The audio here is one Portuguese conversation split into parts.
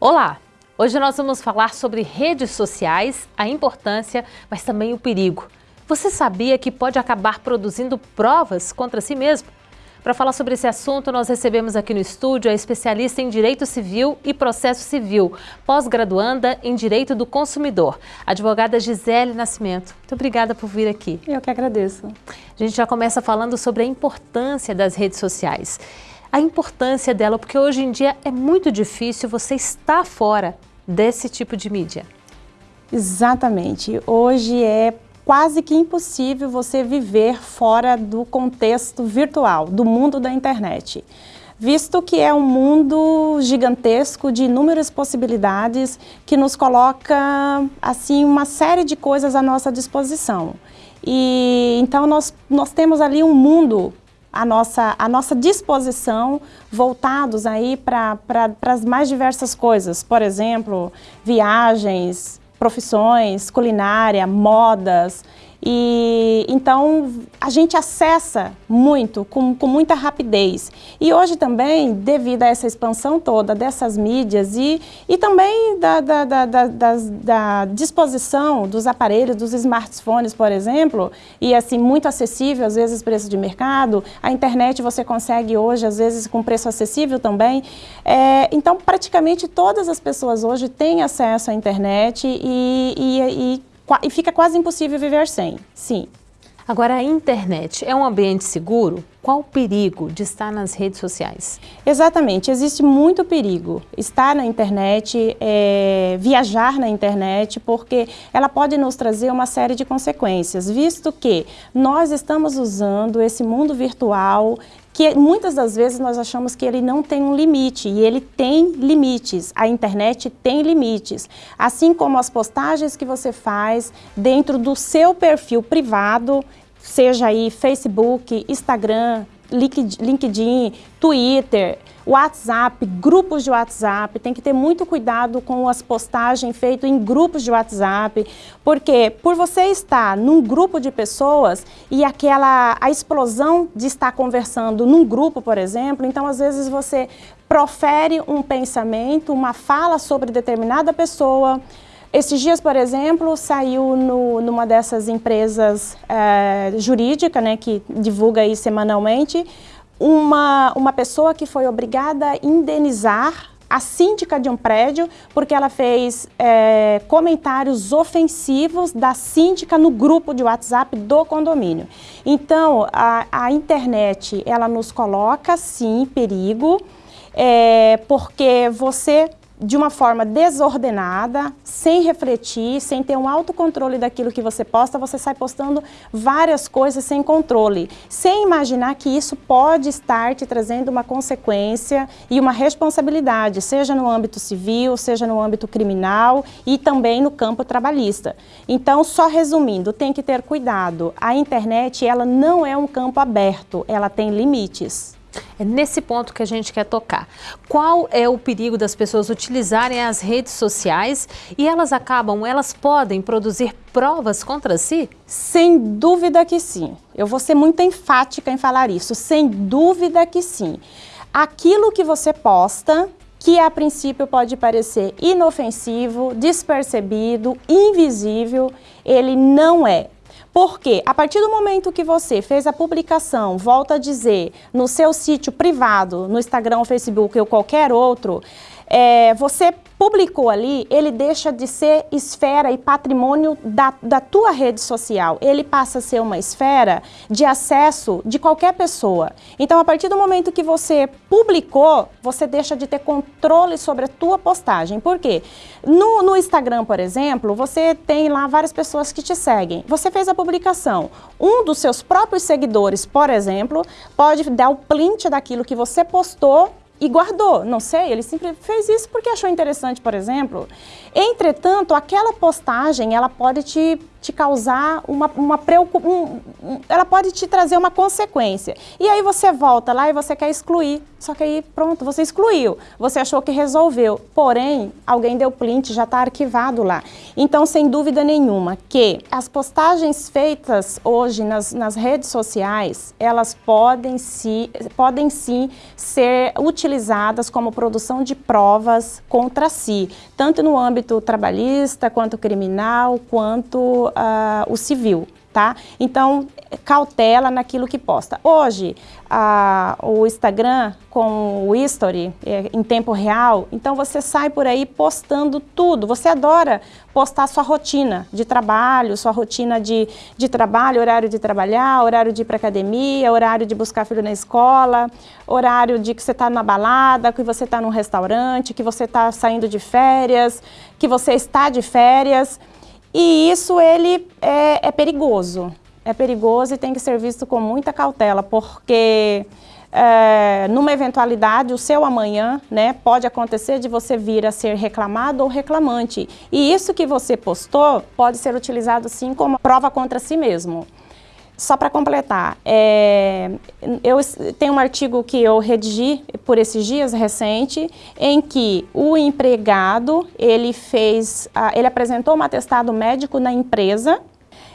Olá! Hoje nós vamos falar sobre redes sociais, a importância, mas também o perigo. Você sabia que pode acabar produzindo provas contra si mesmo? Para falar sobre esse assunto, nós recebemos aqui no estúdio a especialista em Direito Civil e Processo Civil, pós-graduanda em Direito do Consumidor, advogada Gisele Nascimento. Muito obrigada por vir aqui. Eu que agradeço. A gente já começa falando sobre a importância das redes sociais a importância dela, porque hoje em dia é muito difícil você estar fora desse tipo de mídia. Exatamente. Hoje é quase que impossível você viver fora do contexto virtual, do mundo da internet. Visto que é um mundo gigantesco de inúmeras possibilidades que nos coloca assim uma série de coisas à nossa disposição. E então nós, nós temos ali um mundo a nossa, a nossa disposição voltados aí para as mais diversas coisas, por exemplo, viagens, profissões, culinária, modas, e então a gente acessa muito, com, com muita rapidez. E hoje também, devido a essa expansão toda dessas mídias e, e também da, da, da, da, da disposição dos aparelhos, dos smartphones, por exemplo, e assim, muito acessível, às vezes preço de mercado, a internet você consegue hoje, às vezes com preço acessível também. É, então, praticamente todas as pessoas hoje têm acesso à internet e, e, e e fica quase impossível viver sem, sim. Agora, a internet é um ambiente seguro? Qual o perigo de estar nas redes sociais? Exatamente, existe muito perigo estar na internet, é, viajar na internet, porque ela pode nos trazer uma série de consequências, visto que nós estamos usando esse mundo virtual que muitas das vezes nós achamos que ele não tem um limite, e ele tem limites, a internet tem limites, assim como as postagens que você faz dentro do seu perfil privado, seja aí Facebook, Instagram, LinkedIn, Twitter, WhatsApp, grupos de WhatsApp, tem que ter muito cuidado com as postagens feitas em grupos de WhatsApp, porque por você estar num grupo de pessoas e aquela a explosão de estar conversando num grupo, por exemplo, então às vezes você profere um pensamento, uma fala sobre determinada pessoa, esses dias, por exemplo, saiu no, numa dessas empresas é, jurídica, né, que divulga aí semanalmente, uma, uma pessoa que foi obrigada a indenizar a síndica de um prédio porque ela fez é, comentários ofensivos da síndica no grupo de WhatsApp do condomínio. Então, a, a internet, ela nos coloca, sim, perigo, é, porque você de uma forma desordenada, sem refletir, sem ter um autocontrole daquilo que você posta, você sai postando várias coisas sem controle, sem imaginar que isso pode estar te trazendo uma consequência e uma responsabilidade, seja no âmbito civil, seja no âmbito criminal e também no campo trabalhista. Então, só resumindo, tem que ter cuidado. A internet, ela não é um campo aberto, ela tem limites. É nesse ponto que a gente quer tocar. Qual é o perigo das pessoas utilizarem as redes sociais e elas acabam, elas podem produzir provas contra si? Sem dúvida que sim. Eu vou ser muito enfática em falar isso. Sem dúvida que sim. Aquilo que você posta, que a princípio pode parecer inofensivo, despercebido, invisível, ele não é. Porque a partir do momento que você fez a publicação, volta a dizer, no seu sítio privado, no Instagram, Facebook ou qualquer outro, é, você publicou ali, ele deixa de ser esfera e patrimônio da, da tua rede social. Ele passa a ser uma esfera de acesso de qualquer pessoa. Então, a partir do momento que você publicou, você deixa de ter controle sobre a tua postagem. Por quê? No, no Instagram, por exemplo, você tem lá várias pessoas que te seguem. Você fez a publicação. Um dos seus próprios seguidores, por exemplo, pode dar o print daquilo que você postou e guardou. Não sei, ele sempre fez isso porque achou interessante, por exemplo. Entretanto, aquela postagem, ela pode te te causar uma, uma preocupação, um, ela pode te trazer uma consequência. E aí você volta lá e você quer excluir, só que aí pronto, você excluiu, você achou que resolveu, porém alguém deu print, já está arquivado lá. Então, sem dúvida nenhuma que as postagens feitas hoje nas, nas redes sociais, elas podem, se, podem sim ser utilizadas como produção de provas contra si, tanto no âmbito trabalhista, quanto criminal, quanto uh, o civil, tá? Então, cautela naquilo que posta. Hoje, o Instagram com o History é, em tempo real, então você sai por aí postando tudo. Você adora postar sua rotina de trabalho, sua rotina de, de trabalho, horário de trabalhar, horário de ir para academia, horário de buscar filho na escola, horário de que você está na balada, que você está num restaurante, que você está saindo de férias, que você está de férias. E isso ele é, é, perigoso, é perigoso e tem que ser visto com muita cautela, porque é, numa eventualidade, o seu amanhã, né, pode acontecer de você vir a ser reclamado ou reclamante. E isso que você postou pode ser utilizado sim como prova contra si mesmo. Só para completar, é, eu tenho um artigo que eu redigi por esses dias recente, em que o empregado ele fez, ele apresentou um atestado médico na empresa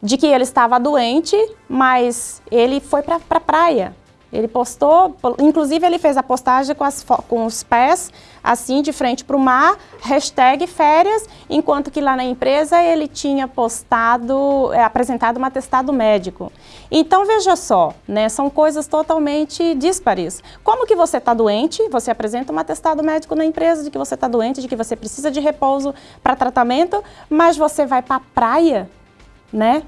de que ele estava doente, mas ele foi para a pra praia. Ele postou, inclusive ele fez a postagem com, as, com os pés assim de frente para o mar, hashtag férias, enquanto que lá na empresa ele tinha postado, é, apresentado um atestado médico. Então veja só, né, são coisas totalmente díspares. Como que você está doente, você apresenta um atestado médico na empresa de que você está doente, de que você precisa de repouso para tratamento, mas você vai para a praia, né?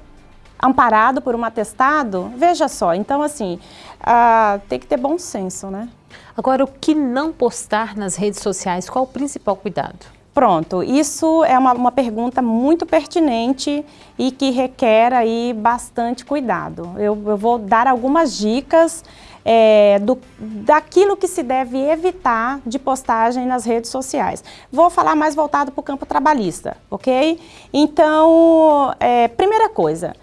Amparado por um atestado, veja só, então assim, uh, tem que ter bom senso, né? Agora, o que não postar nas redes sociais, qual o principal cuidado? Pronto, isso é uma, uma, pergunta muito pertinente e que requer aí bastante cuidado. Eu, eu vou dar algumas dicas é, do, daquilo que se deve evitar de postagem nas redes sociais. Vou falar mais voltado para o campo trabalhista, ok? Então, é, primeira coisa,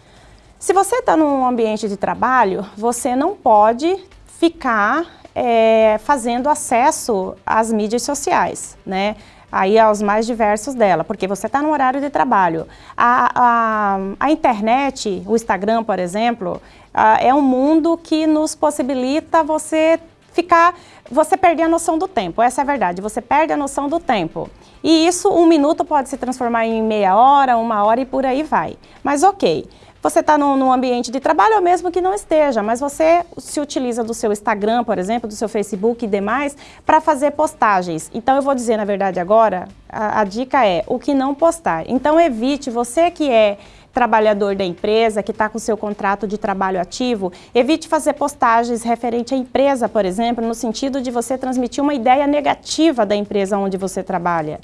se você está num ambiente de trabalho, você não pode ficar é, fazendo acesso às mídias sociais, né? Aí aos mais diversos dela, porque você está no horário de trabalho. A, a, a, internet, o Instagram, por exemplo, a, é um mundo que nos possibilita você ficar, você perder a noção do tempo, essa é a verdade, você perde a noção do tempo. E isso, um minuto pode se transformar em meia hora, uma hora e por aí vai. Mas ok, você está num, num, ambiente de trabalho ou mesmo que não esteja, mas você se utiliza do seu Instagram, por exemplo, do seu Facebook e demais, para fazer postagens. Então eu vou dizer, na verdade, agora, a, a dica é o que não postar. Então evite, você que é trabalhador da empresa, que está com seu contrato de trabalho ativo, evite fazer postagens referente à empresa, por exemplo, no sentido de você transmitir uma ideia negativa da empresa onde você trabalha.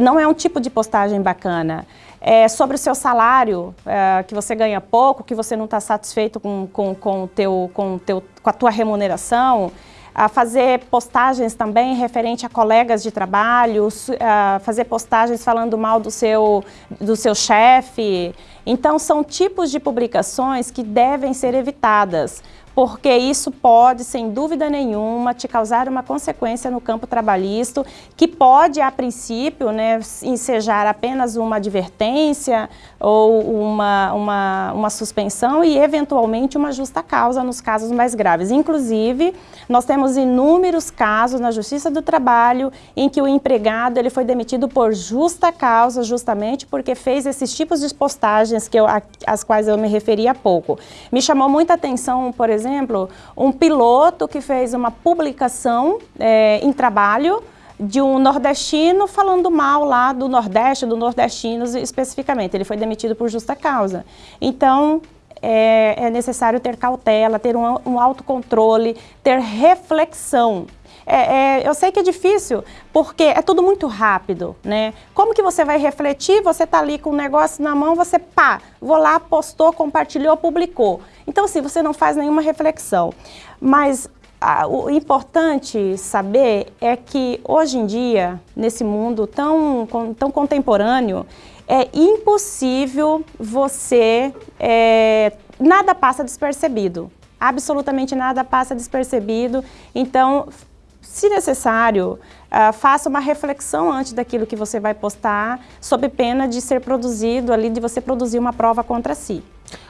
Não é um tipo de postagem bacana é, sobre o seu salário, é, que você ganha pouco, que você não está satisfeito com, com, com, teu, com, teu, com a tua remuneração, a fazer postagens também referente a colegas de trabalho, a fazer postagens falando mal do seu, do seu chefe. Então, são tipos de publicações que devem ser evitadas porque isso pode, sem dúvida nenhuma, te causar uma consequência no campo trabalhista, que pode, a princípio, né, ensejar apenas uma advertência ou uma, uma, uma suspensão e, eventualmente, uma justa causa nos casos mais graves. Inclusive, nós temos inúmeros casos na Justiça do Trabalho em que o empregado ele foi demitido por justa causa, justamente porque fez esses tipos de postagens que eu, às quais eu me referi há pouco. Me chamou muita atenção, por exemplo, exemplo, um piloto que fez uma publicação é, em trabalho de um nordestino falando mal lá do Nordeste, do nordestinos especificamente. Ele foi demitido por justa causa. Então, é, é necessário ter cautela, ter um, um autocontrole, ter reflexão. É, é, eu sei que é difícil, porque é tudo muito rápido, né? Como que você vai refletir? Você está ali com o um negócio na mão, você pá, vou lá, postou, compartilhou, publicou. Então, assim, você não faz nenhuma reflexão. Mas o importante saber é que hoje em dia, nesse mundo tão, tão contemporâneo, é impossível você... É, nada passa despercebido. Absolutamente nada passa despercebido. Então, se necessário, uh, faça uma reflexão antes daquilo que você vai postar, sob pena de ser produzido ali, de você produzir uma prova contra si.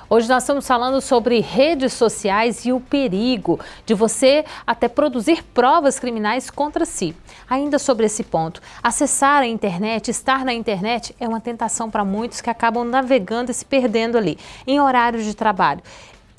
Hoje nós estamos falando sobre redes sociais e o perigo de você até produzir provas criminais contra si. Ainda sobre esse ponto, acessar a internet, estar na internet é uma tentação para muitos que acabam navegando e se perdendo ali, em horários de trabalho.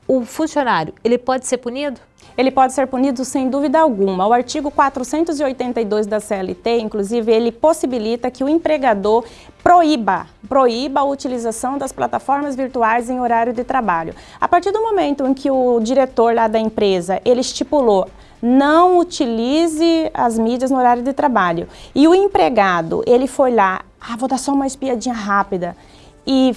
O funcionário, ele pode ser punido? ele pode ser punido sem dúvida alguma. O artigo 482 da CLT, inclusive, ele possibilita que o empregador proíba, proíba a utilização das plataformas virtuais em horário de trabalho. A partir do momento em que o diretor lá da empresa, ele estipulou não utilize as mídias no horário de trabalho. E o empregado, ele foi lá, ah, vou dar só uma espiadinha rápida e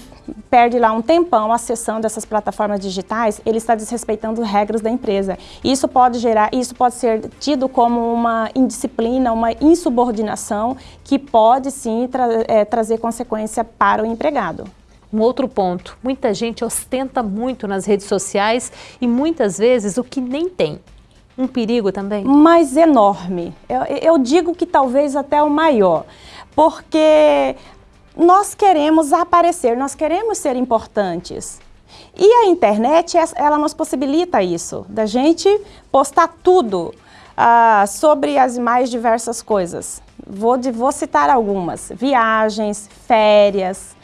perde lá um tempão acessando essas plataformas digitais, ele está desrespeitando regras da empresa. Isso pode gerar, isso pode ser tido como uma indisciplina, uma insubordinação que pode sim tra é, trazer consequência para o empregado. Um outro ponto, muita gente ostenta muito nas redes sociais e muitas vezes o que nem tem. Um perigo também? Mas enorme. Eu, eu digo que talvez até o maior, porque nós queremos aparecer, nós queremos ser importantes. E a internet, ela nos possibilita isso, da gente postar tudo uh, sobre as mais diversas coisas. Vou, vou citar algumas, viagens, férias,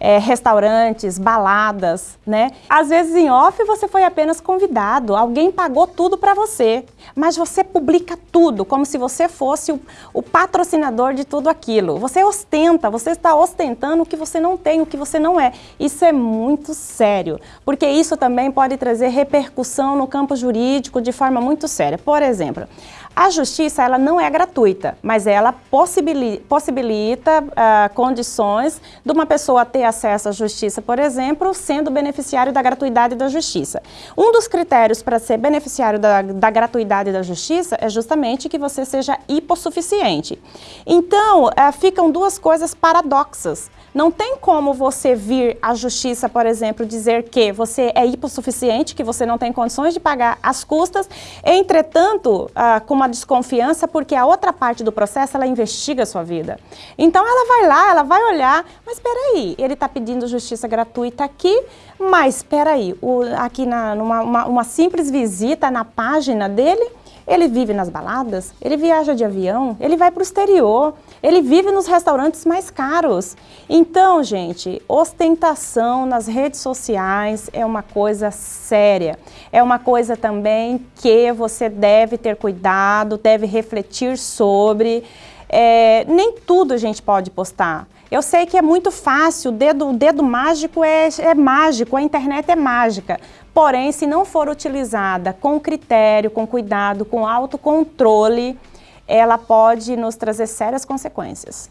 é, restaurantes, baladas, né? Às vezes em off você foi apenas convidado, alguém pagou tudo para você, mas você publica tudo, como se você fosse o, o, patrocinador de tudo aquilo. Você ostenta, você está ostentando o que você não tem, o que você não é. Isso é muito sério, porque isso também pode trazer repercussão no campo jurídico de forma muito séria. Por exemplo, a justiça ela não é gratuita, mas ela possibilita, possibilita uh, condições de uma pessoa ter acesso à justiça, por exemplo, sendo beneficiário da gratuidade da justiça. Um dos critérios para ser beneficiário da, da gratuidade da justiça é justamente que você seja hipossuficiente. Então, uh, ficam duas coisas paradoxas. Não tem como você vir à justiça, por exemplo, dizer que você é hipossuficiente, que você não tem condições de pagar as custas, entretanto, uh, com uma desconfiança, porque a outra parte do processo, ela investiga a sua vida. Então, ela vai lá, ela vai olhar, mas espera aí, ele está pedindo justiça gratuita aqui, mas espera aí, aqui na, numa uma, uma simples visita na página dele, ele vive nas baladas, ele viaja de avião, ele vai para o exterior, ele vive nos restaurantes mais caros. Então, gente, ostentação nas redes sociais é uma coisa séria. É uma coisa também que você deve ter cuidado, deve refletir sobre. É, nem tudo a gente pode postar. Eu sei que é muito fácil, o dedo, o dedo mágico é, é mágico, a internet é mágica. Porém, se não for utilizada com critério, com cuidado, com autocontrole, ela pode nos trazer sérias consequências.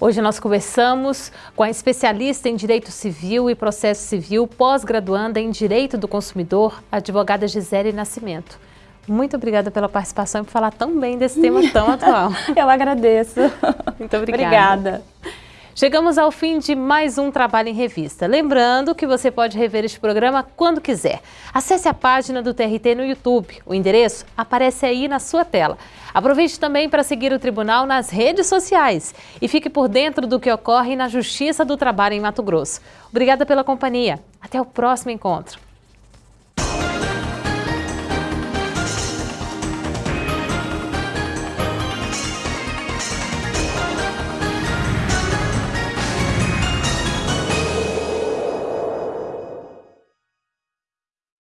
Hoje nós conversamos com a especialista em Direito Civil e Processo Civil, pós-graduanda em Direito do Consumidor, advogada Gisele Nascimento. Muito obrigada pela participação e por falar tão bem desse tema tão atual. Eu agradeço. Muito obrigada. Obrigada. Chegamos ao fim de mais um Trabalho em Revista. Lembrando que você pode rever este programa quando quiser. Acesse a página do TRT no YouTube. O endereço aparece aí na sua tela. Aproveite também para seguir o Tribunal nas redes sociais e fique por dentro do que ocorre na Justiça do Trabalho em Mato Grosso. Obrigada pela companhia. Até o próximo encontro.